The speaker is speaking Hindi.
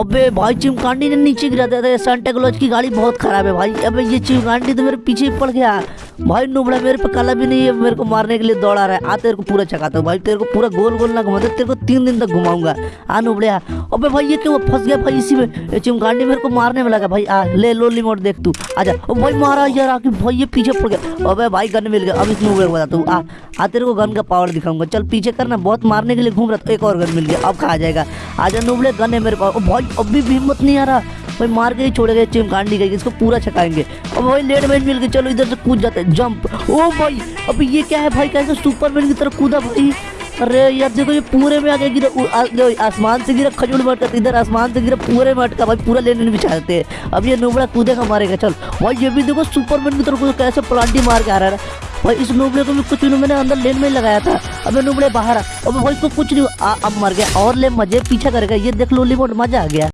अबे भाई, चिमकांडी ने नीचे गिरा दिया था। सांता क्लॉज की गाड़ी बहुत खराब है भाई। अबे ये चिमकांडी तो मेरे पीछे पड़ गया। भाई नुबड़ा, मेरे पे कला भी नहीं है, मेरे को मारने के लिए दौड़ा रहा है। आ, तेरे को पूरा चकाता हूँ भाई, तेरे को पूरा गोल गोल ना घुमाता, तेरे को तीन दिन तक घुमाऊँगा। आ नुबड़िया अबे भाई, ये क्यों फंस गया भाई इसी में? चिमकांडी मेरे को मारने में लगा भाई। आ, ले लो रिमोट देख तू। आजा। ओ भाई, मारा यार आके भाई ये पीछे पड़ गया। अबे भाई, गन मिल गया। अब इस नुबड़े को बताता हूँ। आ आ, तेरे को गन का पावर दिखाऊँगा। चल, पीछे करना। बहुत मारने के लिए घूम रहा था। एक और गन मिल गया। अब कहा जाएगा? आजा नुबड़े, गन है मेरे पास। भाई, अभी भी हिम्मत नहीं आ रहा। भाई मार के ही गए चिमकांडी गई, इसको पूरा छकाएँगे। अब भाई लेट मैच मिल गए चलो, इधर से कूद जाते हैं जंप ओ भाई, अभी ये क्या है भाई, कैसे सुपरमैन की तरफ़ कूदा भाई? अरे यार, देखो ये पूरे में आगे गिरा आसमान से गिरा, खजूर में अटका इधर आसमान से गिरा, पूरे में अटका भाई पूरा लेने नहीं बिछाते हैं। अब ये नुबड़ा कूदेगा मारेगा, चल। भाई ये भी देखो सुपरमैन की तरफ़ कैसे प्लांटी मार के आ रहा है। भाई इस नोबड़े को भी कुछ दिनों मैंने अंदर लेन में लगाया था। अबे नोबड़े बाहर अबे भाई इसको कुछ नहीं अब मर गया, और ले मज़े, पीछा करेगा ये देख लो लिमोट मज़ा आ गया।